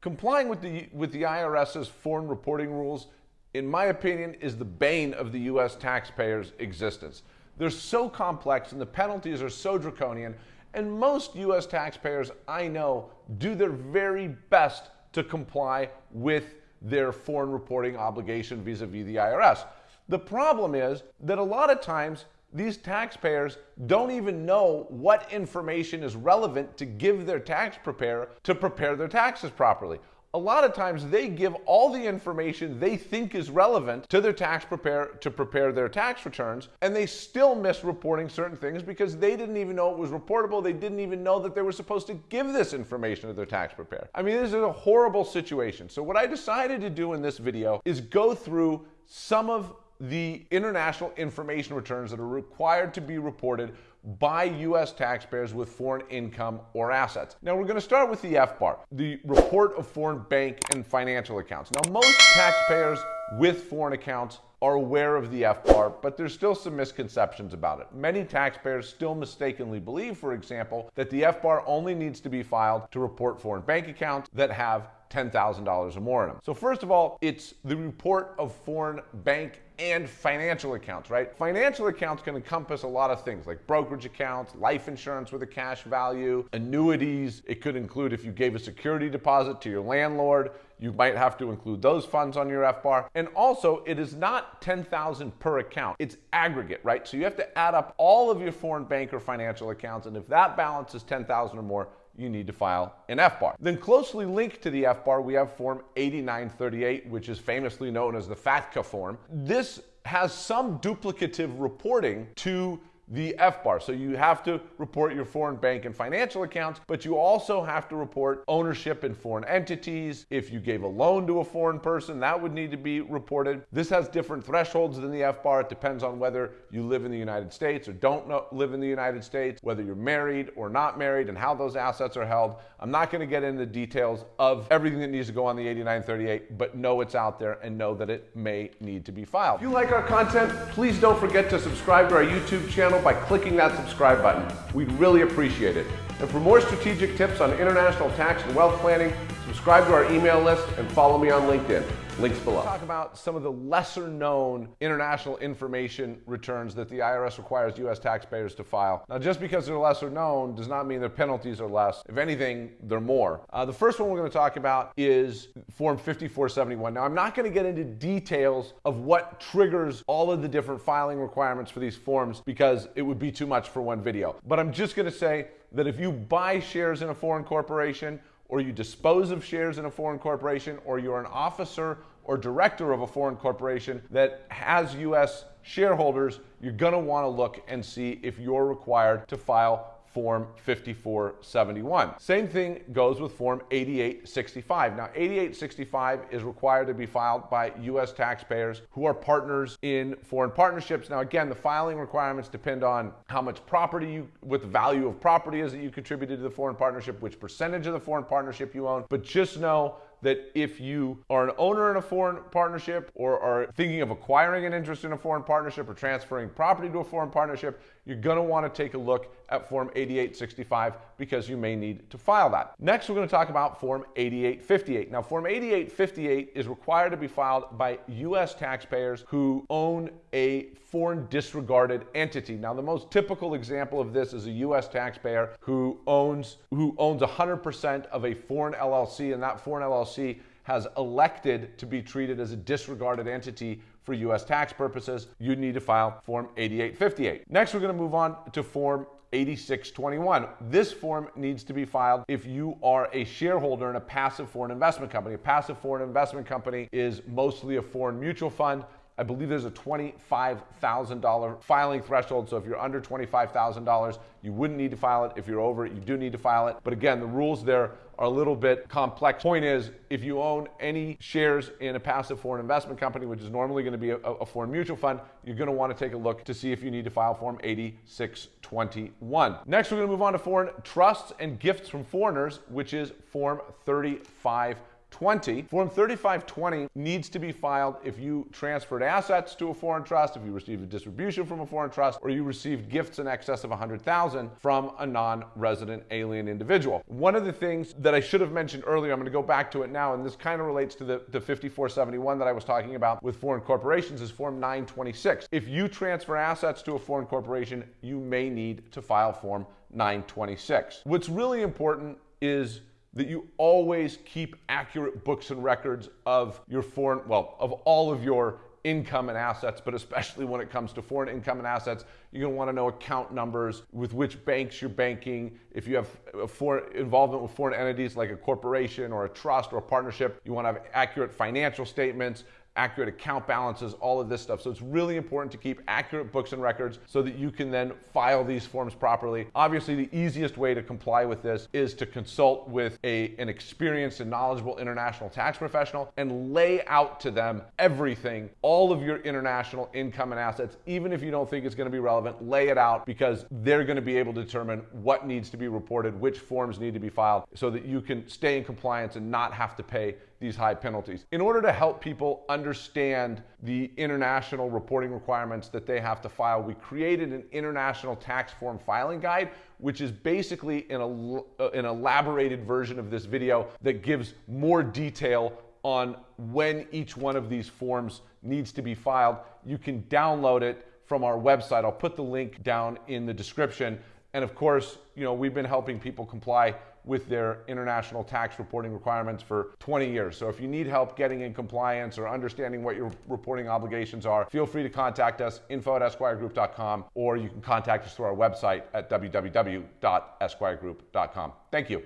Complying with the, with the IRS's foreign reporting rules, in my opinion, is the bane of the US taxpayer's existence. They're so complex and the penalties are so draconian, and most US taxpayers I know do their very best to comply with their foreign reporting obligation vis a vis the IRS. The problem is that a lot of times these taxpayers don't even know what information is relevant to give their tax preparer to prepare their taxes properly. A lot of times they give all the information they think is relevant to their tax preparer to prepare their tax returns, and they still miss reporting certain things because they didn't even know it was reportable. They didn't even know that they were supposed to give this information to their tax preparer. I mean, this is a horrible situation. So what I decided to do in this video is go through some of the international information returns that are required to be reported by U.S. taxpayers with foreign income or assets. Now, we're going to start with the FBAR, the Report of Foreign Bank and Financial Accounts. Now, most taxpayers with foreign accounts are aware of the FBAR, but there's still some misconceptions about it. Many taxpayers still mistakenly believe, for example, that the FBAR only needs to be filed to report foreign bank accounts that have $10,000 or more in them. So first of all, it's the report of foreign bank and financial accounts, right? Financial accounts can encompass a lot of things like brokerage accounts, life insurance with a cash value, annuities. It could include if you gave a security deposit to your landlord, you might have to include those funds on your FBAR. And also, it is not 10,000 per account. It's aggregate, right? So you have to add up all of your foreign bank or financial accounts. And if that balance is 10,000 or more, you need to file an FBAR. Then closely linked to the FBAR, we have Form 8938, which is famously known as the FATCA form. This has some duplicative reporting to the FBAR. So you have to report your foreign bank and financial accounts, but you also have to report ownership in foreign entities. If you gave a loan to a foreign person, that would need to be reported. This has different thresholds than the FBAR. It depends on whether you live in the United States or don't live in the United States, whether you're married or not married, and how those assets are held. I'm not going to get into the details of everything that needs to go on the 8938, but know it's out there and know that it may need to be filed. If you like our content, please don't forget to subscribe to our YouTube channel by clicking that subscribe button. We'd really appreciate it. And for more strategic tips on international tax and wealth planning, subscribe to our email list and follow me on LinkedIn. Links below. Talk about some of the lesser known international information returns that the IRS requires US taxpayers to file. Now, just because they're lesser known does not mean their penalties are less. If anything, they're more. Uh, the first one we're going to talk about is Form 5471. Now, I'm not going to get into details of what triggers all of the different filing requirements for these forms because it would be too much for one video. But I'm just going to say that if you buy shares in a foreign corporation or you dispose of shares in a foreign corporation, or you're an officer or director of a foreign corporation that has U.S. shareholders, you're going to want to look and see if you're required to file Form 5471. Same thing goes with Form 8865. Now, 8865 is required to be filed by U.S. taxpayers who are partners in foreign partnerships. Now, again, the filing requirements depend on how much property you, what the value of property is that you contributed to the foreign partnership, which percentage of the foreign partnership you own. But just know that if you are an owner in a foreign partnership or are thinking of acquiring an interest in a foreign partnership or transferring property to a foreign partnership, you're going to want to take a look at Form 8865 because you may need to file that. Next, we're going to talk about Form 8858. Now, Form 8858 is required to be filed by U.S. taxpayers who own a foreign disregarded entity. Now, the most typical example of this is a U.S. taxpayer who owns who owns 100% of a foreign LLC, and that foreign LLC has elected to be treated as a disregarded entity for U.S. tax purposes. You need to file Form 8858. Next, we're going to move on to Form 8621. This form needs to be filed if you are a shareholder in a passive foreign investment company. A passive foreign investment company is mostly a foreign mutual fund I believe there's a $25,000 filing threshold. So if you're under $25,000, you wouldn't need to file it. If you're over it, you do need to file it. But again, the rules there are a little bit complex. Point is, if you own any shares in a passive foreign investment company, which is normally going to be a, a foreign mutual fund, you're going to want to take a look to see if you need to file Form 8621. Next, we're going to move on to foreign trusts and gifts from foreigners, which is Form 35 3520. Form 3520 needs to be filed if you transferred assets to a foreign trust, if you received a distribution from a foreign trust, or you received gifts in excess of 100,000 from a non-resident alien individual. One of the things that I should have mentioned earlier, I'm going to go back to it now, and this kind of relates to the, the 5471 that I was talking about with foreign corporations is Form 926. If you transfer assets to a foreign corporation, you may need to file Form 926. What's really important is that you always keep accurate books and records of your foreign, well, of all of your income and assets, but especially when it comes to foreign income and assets, you're going to want to know account numbers, with which banks you're banking. If you have foreign involvement with foreign entities like a corporation or a trust or a partnership, you want to have accurate financial statements, accurate account balances, all of this stuff. So it's really important to keep accurate books and records so that you can then file these forms properly. Obviously, the easiest way to comply with this is to consult with a, an experienced and knowledgeable international tax professional and lay out to them everything, all of your international income and assets, even if you don't think it's going to be relevant, lay it out because they're going to be able to determine what needs to be reported, which forms need to be filed so that you can stay in compliance and not have to pay these high penalties. In order to help people understand the international reporting requirements that they have to file, we created an international tax form filing guide, which is basically an, uh, an elaborated version of this video that gives more detail on when each one of these forms needs to be filed. You can download it from our website. I'll put the link down in the description. And of course, you know, we've been helping people comply with their international tax reporting requirements for 20 years. So if you need help getting in compliance or understanding what your reporting obligations are, feel free to contact us, info at esquiregroup.com, or you can contact us through our website at www.esquiregroup.com. Thank you.